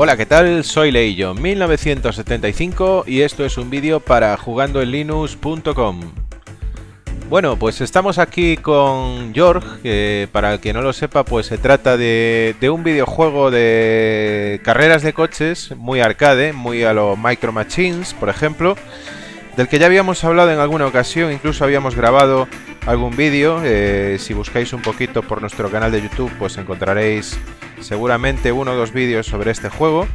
Hola, ¿qué tal? Soy Leillo, 1975 y esto es un vídeo para jugandoenlinux.com. Bueno, pues estamos aquí con George, que para el que no lo sepa, pues se trata de, un videojuego de carreras de coches, muy arcade, muy a lo Micro Machines, por ejemplo, del que ya habíamos hablado en alguna ocasión, incluso habíamos grabado algún vídeo, eh, si buscáis un poquito por nuestro canal de YouTube, pues encontraréis seguramente uno o dos vídeos sobre este juego.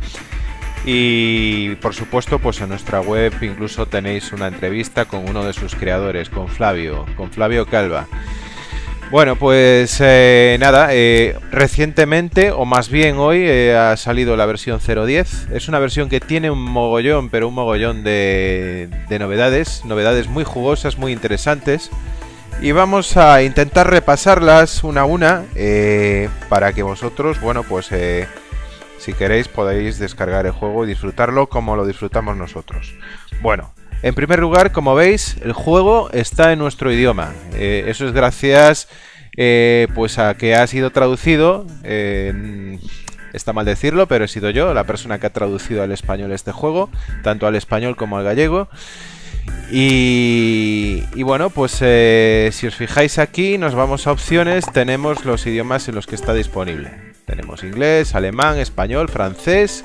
Y por supuesto, pues en nuestra web incluso tenéis una entrevista con uno de sus creadores, con Flavio, con Flavio Calva. Bueno, pues eh, nada, eh, recientemente, o más bien hoy, eh, ha salido la versión 0.10. Es una versión que tiene un mogollón, pero un mogollón de, de novedades, novedades muy jugosas, muy interesantes y vamos a intentar repasarlas una a una para que vosotros, bueno, pues si queréis podéis descargar el juego y disfrutarlo como lo disfrutamos nosotros. Bueno, en primer lugar, como veis, el juego está en nuestro idioma. Eh, eso es gracias pues a que ha sido traducido, está mal decirlo, pero he sido yo la persona que ha traducido al español este juego, tanto al español como al gallego. Y, bueno, pues eh, si os fijáis aquí, nos vamos a opciones, tenemos los idiomas en los que está disponible. Tenemos inglés, alemán, español, francés,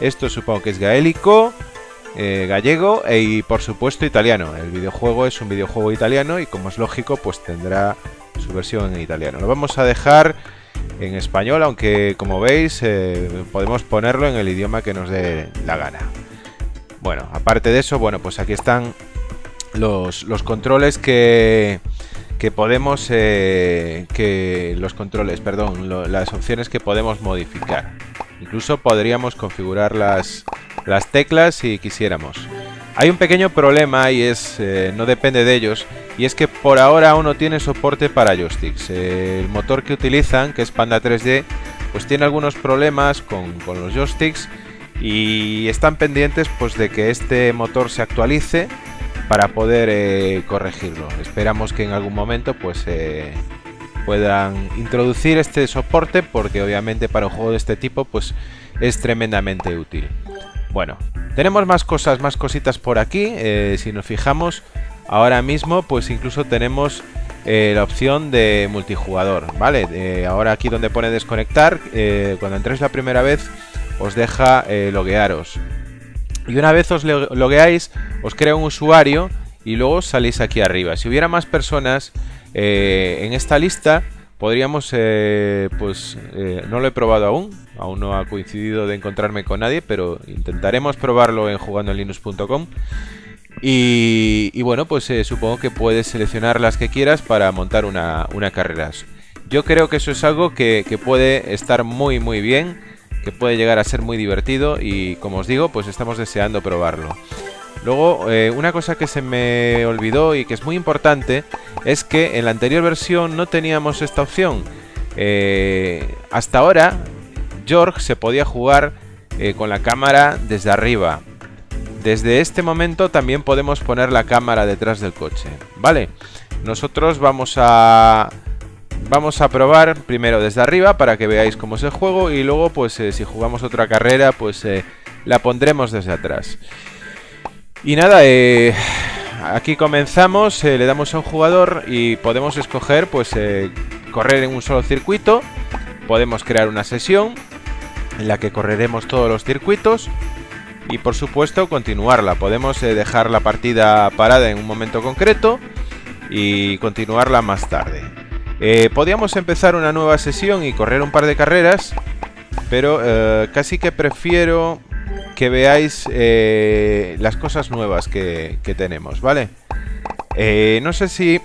esto supongo que es gaélico, eh, gallego e, y por supuesto italiano. El videojuego es un videojuego italiano y como es lógico, pues tendrá su versión en italiano. Lo vamos a dejar en español, aunque como veis eh, podemos ponerlo en el idioma que nos dé la gana. Bueno, aparte de eso, bueno, pues aquí están los, controles que, que podemos eh, que los controles, perdón, las opciones que podemos modificar. Incluso podríamos configurar las, las teclas si quisiéramos. Hay un pequeño problema y es eh, no depende de ellos y es que por ahora aún no tiene soporte para joysticks. el motor que utilizan, que es Panda 3D, pues tiene algunos problemas con, con los joysticks y están pendientes pues de que este motor se actualice para poder eh, corregirlo. Esperamos que en algún momento pues eh, puedan introducir este soporte porque obviamente para un juego de este tipo pues es tremendamente útil. Bueno, tenemos más cosas, más cositas por aquí. Eh, si nos fijamos, ahora mismo pues incluso tenemos la opción de multijugador, ¿vale? ahora aquí donde pone desconectar, cuando entréis la primera vez os deja eh, loguearos. Y una vez os logueáis, os crea un usuario y luego salís aquí arriba. Si hubiera más personas eh, en esta lista, podríamos, eh, pues no lo he probado aún, aún no ha coincidido de encontrarme con nadie, pero intentaremos probarlo en jugandoenlinux.com. Y, y, bueno, pues supongo que puedes seleccionar las que quieras para montar una, una carrera. Yo creo que eso es algo que, que puede estar muy muy bien que puede llegar a ser muy divertido y como os digo, pues estamos deseando probarlo. Luego, eh, una cosa que se me olvidó y que es muy importante es que en la anterior versión no teníamos esta opción. Eh, hasta ahora, George se podía jugar eh, con la cámara desde arriba. Desde este momento también podemos poner la cámara detrás del coche, ¿vale? Nosotros vamos a Vamos a probar primero desde arriba para que veáis cómo es el juego y luego pues si jugamos otra carrera pues la pondremos desde atrás. Y nada, eh, aquí comenzamos, le damos a un jugador y podemos escoger pues correr en un solo circuito. Podemos crear una sesión en la que correremos todos los circuitos y por supuesto continuarla. Podemos dejar la partida parada en un momento concreto y continuarla más tarde. Eh, podríamos empezar una nueva sesión y correr un par de carreras, pero eh, casi que prefiero que veáis eh, las cosas nuevas que, tenemos, ¿vale? no sé si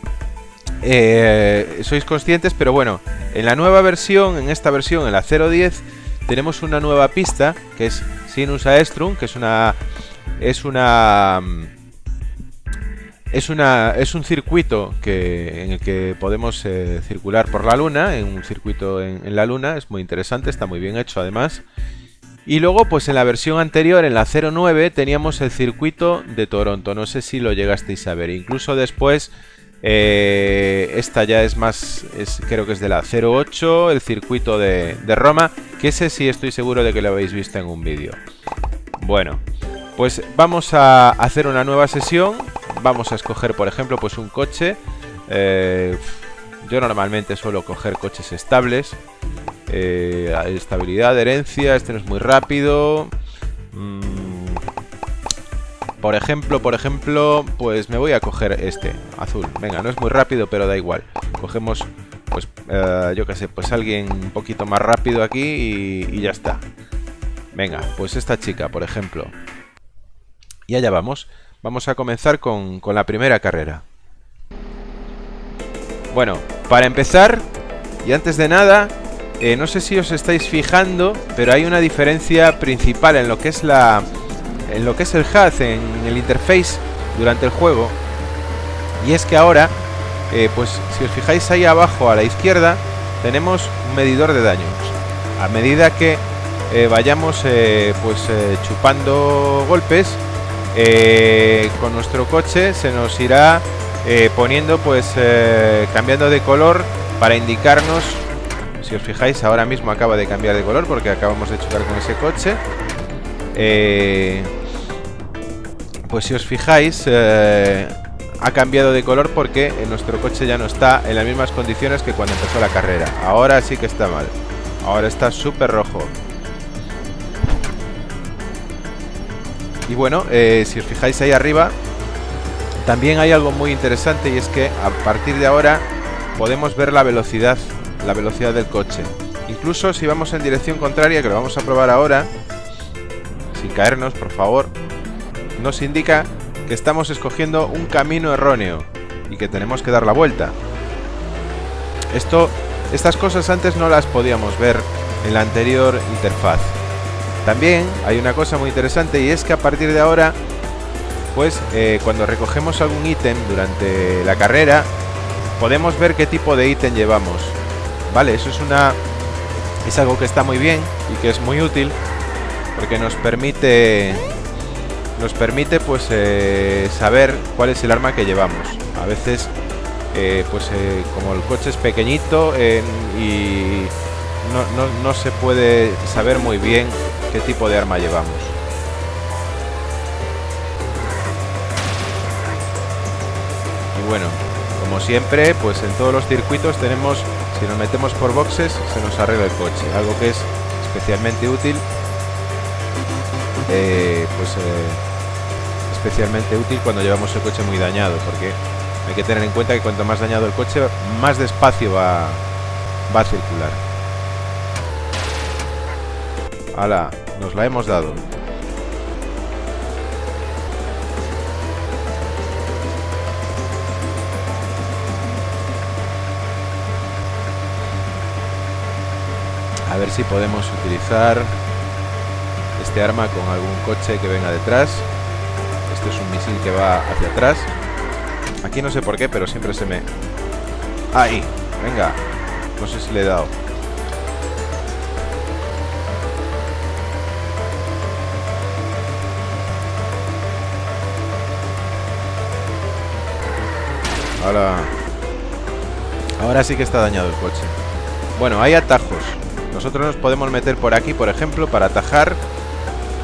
sois conscientes, pero bueno, en la nueva versión, en esta versión, en la 010, tenemos una nueva pista, que es Sinus Aestrum, que es una... Es una es, una, es un circuito que, en el que podemos eh, circular por la Luna, en un circuito en, la Luna, es muy interesante, está muy bien hecho además. Y luego, pues en la versión anterior, en la 09, teníamos el circuito de Toronto, no sé si lo llegasteis a ver. Incluso después Eh, esta ya es más, creo que es de la 08, el circuito de, de Roma, que ese sí estoy seguro de que lo habéis visto en un vídeo. Bueno, pues vamos a hacer una nueva sesión. Vamos a escoger, por ejemplo, pues un coche. Eh, yo normalmente suelo coger coches estables. Eh, estabilidad, herencia, este no es muy rápido. Mm, por ejemplo, por ejemplo, pues me voy a coger este, azul. Venga, no es muy rápido, pero da igual. Cogemos, pues, eh, yo qué sé, pues alguien un poquito más rápido aquí y, ya está. Venga, pues esta chica, por ejemplo. Y allá vamos. Vamos a comenzar con la primera carrera. Bueno, para empezar, y antes de nada, eh, no sé si os estáis fijando, pero hay una diferencia principal en lo que es la, en lo que es el HUD, en el interface durante el juego. Y es que ahora, eh, pues si os fijáis ahí abajo a la izquierda, tenemos un medidor de daños. A medida que eh, vayamos pues chupando golpes, con nuestro coche se nos irá poniendo pues cambiando de color para indicarnos si os fijáis, ahora mismo acaba de cambiar de color porque acabamos de chocar con ese coche. Eh, pues si os fijáis, eh, ha cambiado de color porque nuestro coche ya no está en las mismas condiciones que cuando empezó la carrera. Ahora sí que está mal. Ahora está súper rojo. Y bueno, eh, si os fijáis ahí arriba, también hay algo muy interesante y es que a partir de ahora podemos ver la velocidad la velocidad del coche. Incluso si vamos en dirección contraria, que lo vamos a probar ahora, sin caernos, por favor, nos indica que estamos escogiendo un camino erróneo y que tenemos que dar la vuelta. Esto, estas cosas antes no las podíamos ver en la anterior interfaz. También hay una cosa muy interesante y es que a partir de ahora, pues eh, cuando recogemos algún ítem durante la carrera, podemos ver qué tipo de ítem llevamos. Vale, eso es una es algo que está muy bien y que es muy útil porque nos permite nos permite pues eh, saber cuál es el arma que llevamos. A veces eh, pues eh, como el coche es pequeñito y no, no se puede saber muy bien qué tipo de arma llevamos. Y bueno, como siempre, pues en todos los circuitos tenemos si nos metemos por boxes, se nos arregla el coche. Algo que es especialmente útil. Eh, pues eh, especialmente útil cuando llevamos el coche muy dañado. Porque hay que tener en cuenta que cuanto más dañado el coche, más despacio va, va a circular. ¡Hala! Nos la hemos dado. A ver si podemos utilizar este arma con algún coche que venga detrás. Esto es un misil que va hacia atrás. Aquí no sé por qué, pero siempre se me... ¡Ahí! Venga. No sé si le he dado. Ahora... Ahora sí que está dañado el coche. Bueno, hay atajos. Nosotros nos podemos meter por aquí, por ejemplo, para atajar.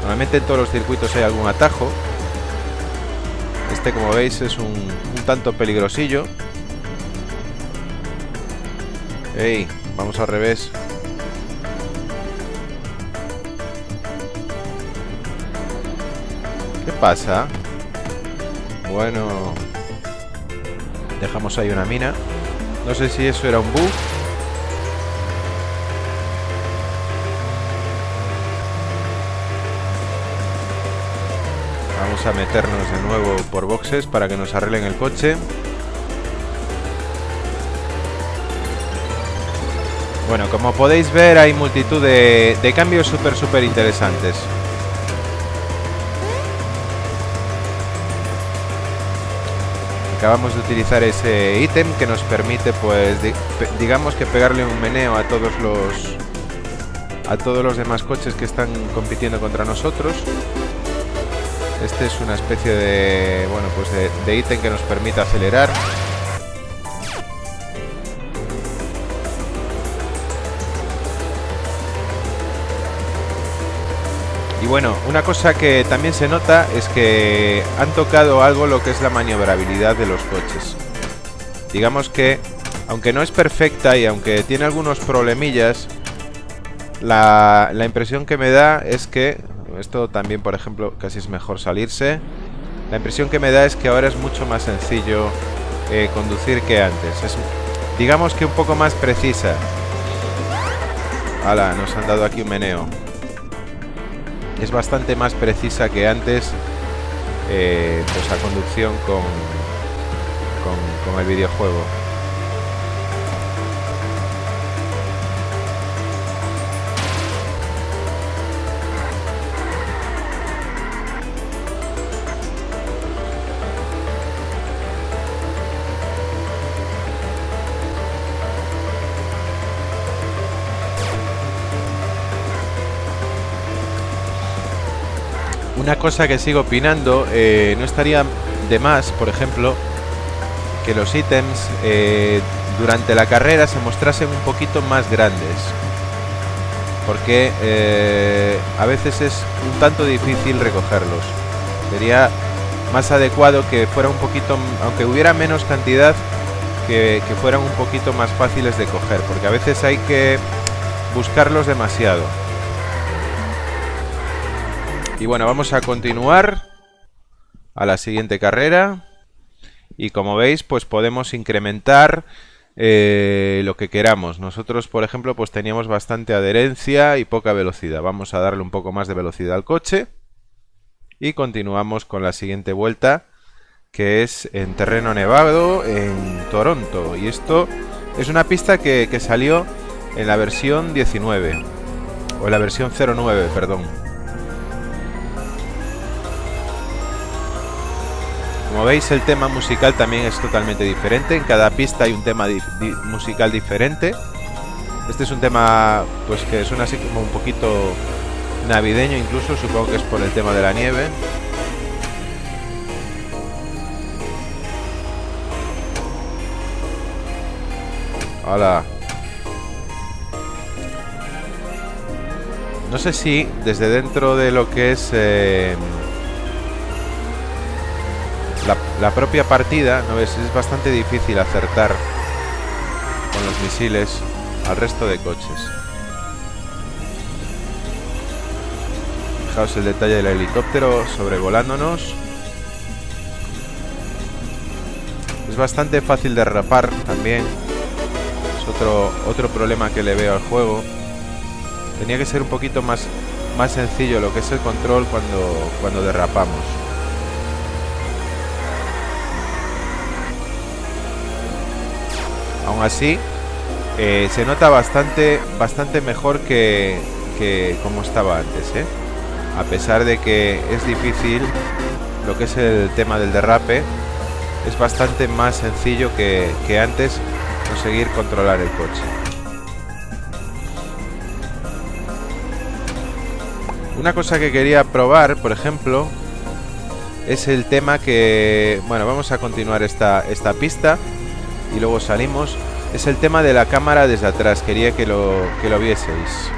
Normalmente en todos los circuitos hay algún atajo. Este, como veis, es un, tanto peligrosillo. ¡Ey! Vamos al revés. ¿Qué pasa? Bueno... Dejamos ahí una mina. No sé si eso era un bug A meternos de nuevo por boxes para que nos arreglen el coche. Bueno, como podéis ver hay multitud de, cambios súper súper interesantes. Acabamos de utilizar ese ítem que nos permite pues digamos que pegarle un meneo a todos los a todos los demás coches que están compitiendo contra nosotros. Este es una especie de, bueno, pues de, ítem que nos permite acelerar. Y bueno, una cosa que también se nota es que han tocado algo lo que es la maniobrabilidad de los coches. Digamos que, aunque no es perfecta y aunque tiene algunos problemillas, la, la impresión que me da es que esto también por ejemplo casi es mejor salirse, la impresión que me da es que ahora es mucho más sencillo eh, conducir que antes. Es, digamos que un poco más precisa. Hala, nos han dado aquí un meneo. Es bastante más precisa que antes eh, pues la conducción con, con el videojuego. Una cosa que sigo opinando, eh, no estaría de más, por ejemplo, que los ítems eh, durante la carrera se mostrasen un poquito más grandes. Porque eh, a veces es un tanto difícil recogerlos. Sería más adecuado que fuera un poquito, aunque hubiera menos cantidad, que, que fueran un poquito más fáciles de coger. Porque a veces hay que buscarlos demasiado. Y bueno, vamos a continuar a la siguiente carrera. Y como veis, pues podemos incrementar eh, lo que queramos. Nosotros, por ejemplo, pues teníamos bastante adherencia y poca velocidad. Vamos a darle un poco más de velocidad al coche. Y continuamos con la siguiente vuelta, que es en terreno nevado en Toronto. Y esto es una pista que, que salió en la versión 19. O en la versión 09, perdón. Veis el tema musical también es totalmente diferente, en cada pista hay un tema musical diferente. Este es un tema pues que suena así como un poquito navideño incluso, supongo que es por el tema de la nieve. Hola. No sé si desde dentro de lo que es... Eh, la, propia partida, ¿no ves? Es bastante difícil acertar con los misiles al resto de coches. Fijaos el detalle del helicóptero sobrevolándonos. Es bastante fácil de derrapar también. Es otro, otro problema que le veo al juego. Tenía que ser un poquito más, más sencillo lo que es el control cuando, cuando derrapamos. Así, eh, se nota bastante, bastante mejor que, que como estaba antes, ¿eh? A pesar de que es difícil lo que es el tema del derrape, es bastante más sencillo que, que antes conseguir controlar el coche. Una cosa que quería probar, por ejemplo, es el tema que... Bueno, vamos a continuar esta, esta pista y luego salimos es el tema de la cámara desde atrás. Quería que lo, que lo vieseis.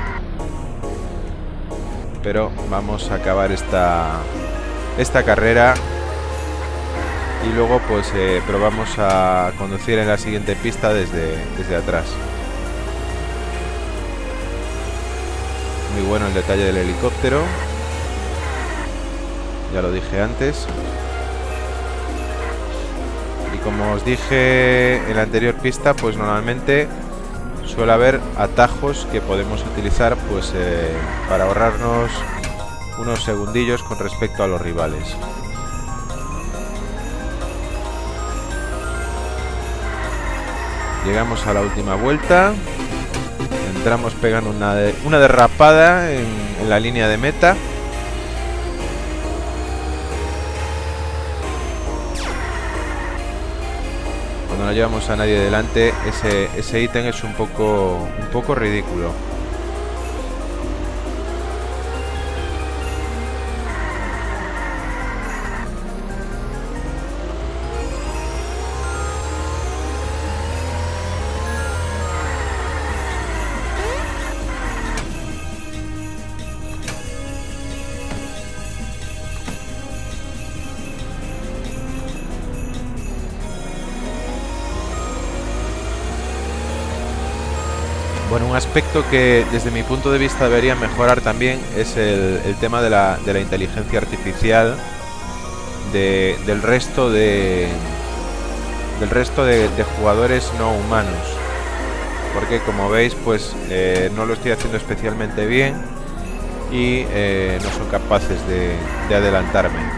Pero vamos a acabar esta, esta carrera. Y luego pues eh, probamos a conducir en la siguiente pista desde, desde atrás. Muy bueno el detalle del helicóptero. Ya lo dije antes como os dije en la anterior pista, pues normalmente suele haber atajos que podemos utilizar pues eh, para ahorrarnos unos segundillos con respecto a los rivales. Llegamos a la última vuelta. Entramos pegando una, una derrapada en la línea de meta. No llevamos a nadie delante, ese, ítem es un poco, un poco ridículo. Bueno, un aspecto que desde mi punto de vista debería mejorar también es el, tema de la, inteligencia artificial del resto de del resto de, jugadores no humanos. Porque como veis pues eh, no lo estoy haciendo especialmente bien y eh, no son capaces de, de adelantarme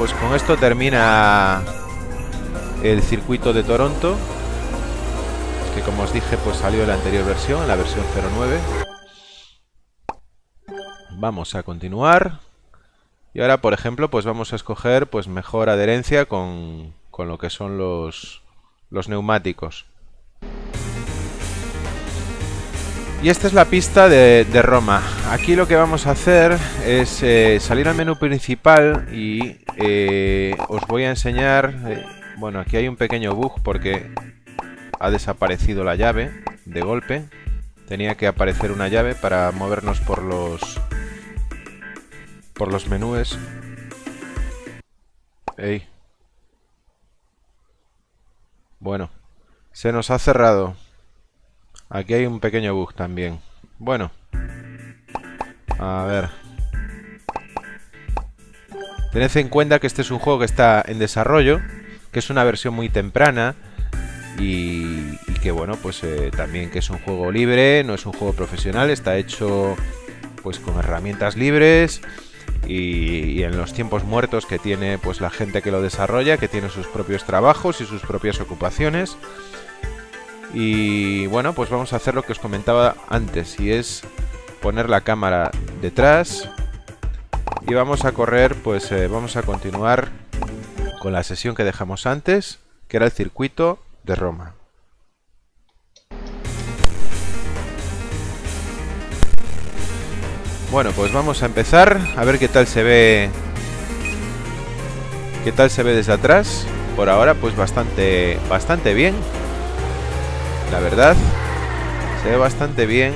pues con esto termina el circuito de Toronto. Que como os dije, pues salió la anterior versión, la versión 09. Vamos a continuar. Y ahora, por ejemplo, pues vamos a escoger pues mejor adherencia con, con lo que son los, los neumáticos. Y esta es la pista de, Roma. Aquí lo que vamos a hacer es eh, salir al menú principal y eh, os voy a enseñar... Eh, bueno, aquí hay un pequeño bug porque ha desaparecido la llave de golpe. Tenía que aparecer una llave para movernos por los... por los menúes. Bueno, se nos ha cerrado. Aquí hay un pequeño bug también. Bueno. A ver. Tened en cuenta que este es un juego que está en desarrollo, que es una versión muy temprana y, que bueno, pues eh, también que es un juego libre, no es un juego profesional, está hecho pues con herramientas libres y, y, en los tiempos muertos que tiene pues la gente que lo desarrolla, que tiene sus propios trabajos y sus propias ocupaciones. Y bueno, pues vamos a hacer lo que os comentaba antes, y es poner la cámara detrás. Y vamos a correr, pues eh, vamos a continuar con la sesión que dejamos antes, que era el circuito de Roma. Bueno, pues vamos a empezar a ver qué tal se ve qué tal se ve desde atrás. Por ahora pues bastante bastante bien. La verdad, se ve bastante bien.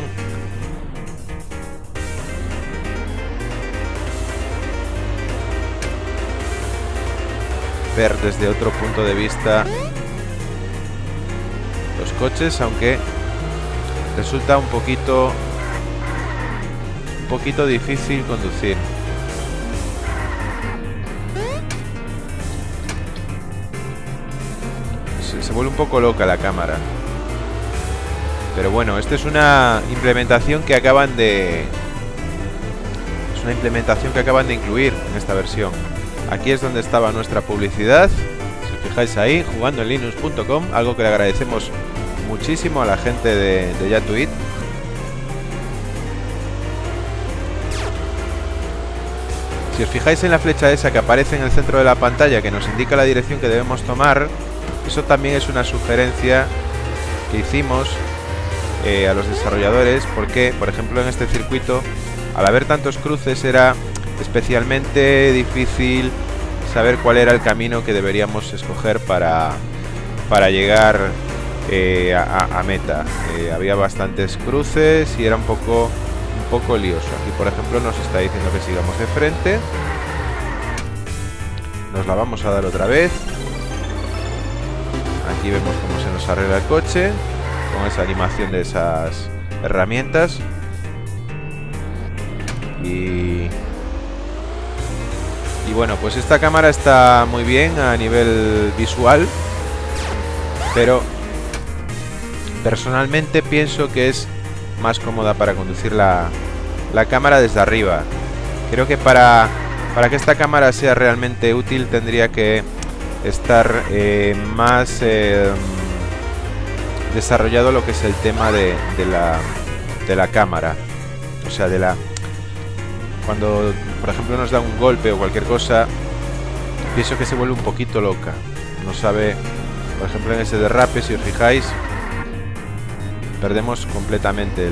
Ver desde otro punto de vista los coches, aunque resulta un poquito un poquito difícil conducir. se vuelve un poco loca la cámara. Pero bueno, esta es una implementación que acaban de... Es una implementación que acaban de incluir en esta versión. Aquí es donde estaba nuestra publicidad. Si os fijáis ahí, jugando en linux.com, algo que le agradecemos muchísimo a la gente de, de Yatuit. Si os fijáis en la flecha esa que aparece en el centro de la pantalla que nos indica la dirección que debemos tomar, eso también es una sugerencia que hicimos eh, a los desarrolladores porque, por ejemplo, en este circuito, al haber tantos cruces era especialmente difícil saber cuál era el camino que deberíamos escoger para, para llegar eh, a, meta. Eh, había bastantes cruces y era un poco, un poco lioso. Aquí, por ejemplo, nos está diciendo que sigamos de frente. Nos la vamos a dar otra vez. Aquí vemos cómo se nos arregla el coche con esa animación de esas herramientas. Y, y bueno, pues esta cámara está muy bien a nivel visual, pero personalmente pienso que es más cómoda para conducir la, la cámara desde arriba. Creo que para, para que esta cámara sea realmente útil tendría que estar eh, más... Eh, desarrollado lo que es el tema de, la, cámara. O sea, de la... Cuando, por ejemplo, nos da un golpe o cualquier cosa, pienso que se vuelve un poquito loca. No sabe... Por ejemplo, en ese derrape, si os fijáis, perdemos completamente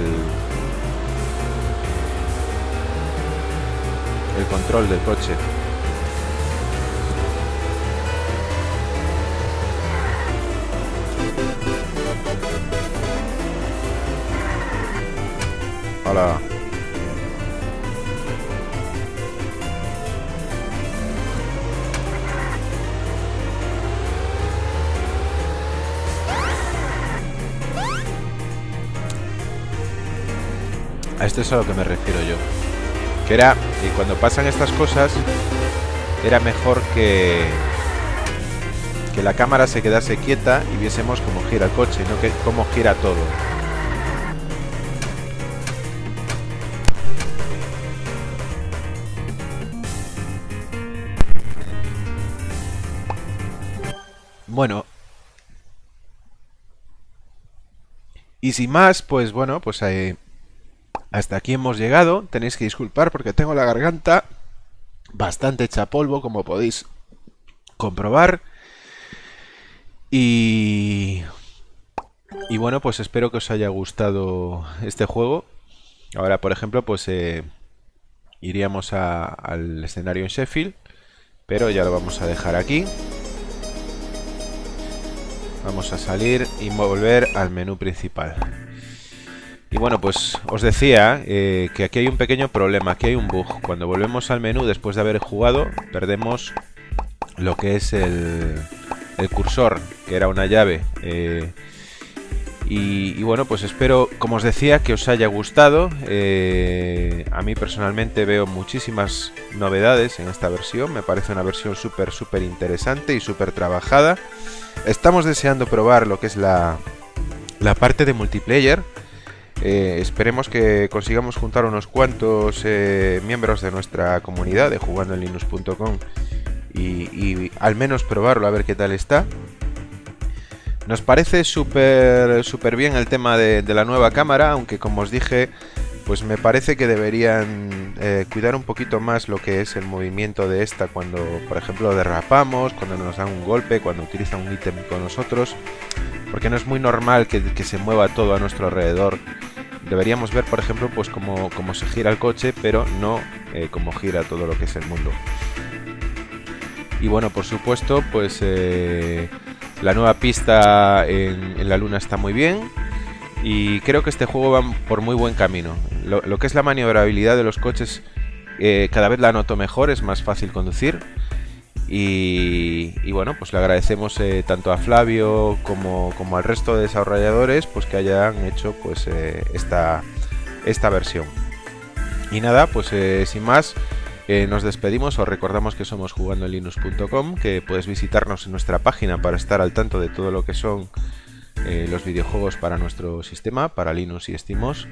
el control del coche. A esto es a lo que me refiero yo. Que era, y cuando pasan estas cosas, era mejor que que la cámara se quedase quieta y viésemos cómo gira el coche, no que cómo gira todo. Bueno. Y sin más, pues bueno, pues eh, hasta aquí hemos llegado. Tenéis que disculpar porque tengo la garganta bastante hecha polvo, como podéis comprobar. Y... Y bueno, pues espero que os haya gustado este juego. Ahora, por ejemplo, pues eh, iríamos al escenario en Sheffield. Pero ya lo vamos a dejar aquí. Vamos a salir y volver al menú principal. Y bueno, pues os decía eh, que aquí hay un pequeño problema, aquí hay un bug. Cuando volvemos al menú después de haber jugado, perdemos lo que es el, cursor, que era una llave. Eh, y, bueno, pues espero, como os decía, que os haya gustado. Eh, a mí personalmente veo muchísimas novedades en esta versión. Me parece una versión súper, súper interesante y súper trabajada. Estamos deseando probar lo que es la, la parte de multiplayer. Eh, esperemos que consigamos juntar unos cuantos miembros de nuestra comunidad de jugandoenlinux.com y, al menos probarlo a ver qué tal está. Nos parece súper súper bien el tema de, la nueva cámara, aunque como os dije, pues me parece que deberían eh, cuidar un poquito más lo que es el movimiento de esta cuando, por ejemplo, derrapamos, cuando nos dan un golpe, cuando utilizan un ítem con nosotros, porque no es muy normal que, se mueva todo a nuestro alrededor. Deberíamos ver, por ejemplo, pues cómo, se gira el coche, pero no eh, cómo gira todo lo que es el mundo. Y bueno, por supuesto, pues eh, la nueva pista en, la luna está muy bien. Y creo que este juego va por muy buen camino. Lo, que es la maniobrabilidad de los coches eh, cada vez la noto mejor, es más fácil conducir. Y, bueno, pues le agradecemos eh, tanto a Flavio como, al resto de desarrolladores pues que hayan hecho pues esta, esta versión. Y nada, pues sin más, eh, nos despedimos, os recordamos que somos jugandolinux.com, que puedes visitarnos en nuestra página para estar al tanto de todo lo que son eh, los videojuegos para nuestro sistema, para Linux y SteamOS.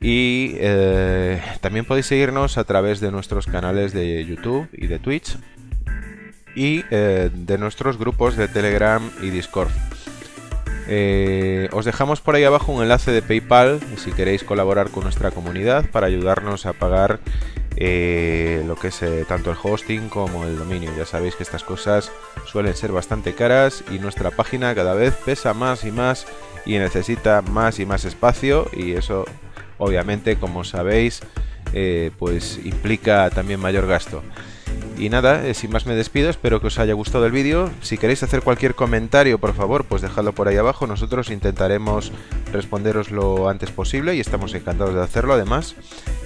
Y eh, también podéis seguirnos a través de nuestros canales de YouTube y de Twitch y de nuestros grupos de Telegram y Discord. os dejamos por ahí abajo un enlace de PayPal si queréis colaborar con nuestra comunidad para ayudarnos a pagar eh, lo que es eh, tanto el hosting como el dominio. Ya sabéis que estas cosas suelen ser bastante caras y nuestra página cada vez pesa más y más y necesita más y más espacio y eso obviamente como sabéis eh, pues implica también mayor gasto. Y nada, sin más me despido, espero que os haya gustado el vídeo. Si queréis hacer cualquier comentario, por favor, pues dejadlo por ahí abajo. Nosotros intentaremos responderos lo antes posible y estamos encantados de hacerlo además.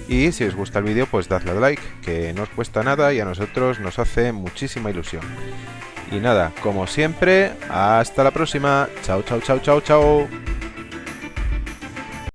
Y si os gusta el vídeo, pues dadle like, que no os cuesta nada y a nosotros nos hace muchísima ilusión. Y nada, como siempre, hasta la próxima. Chao, chao, chao, chao, chao.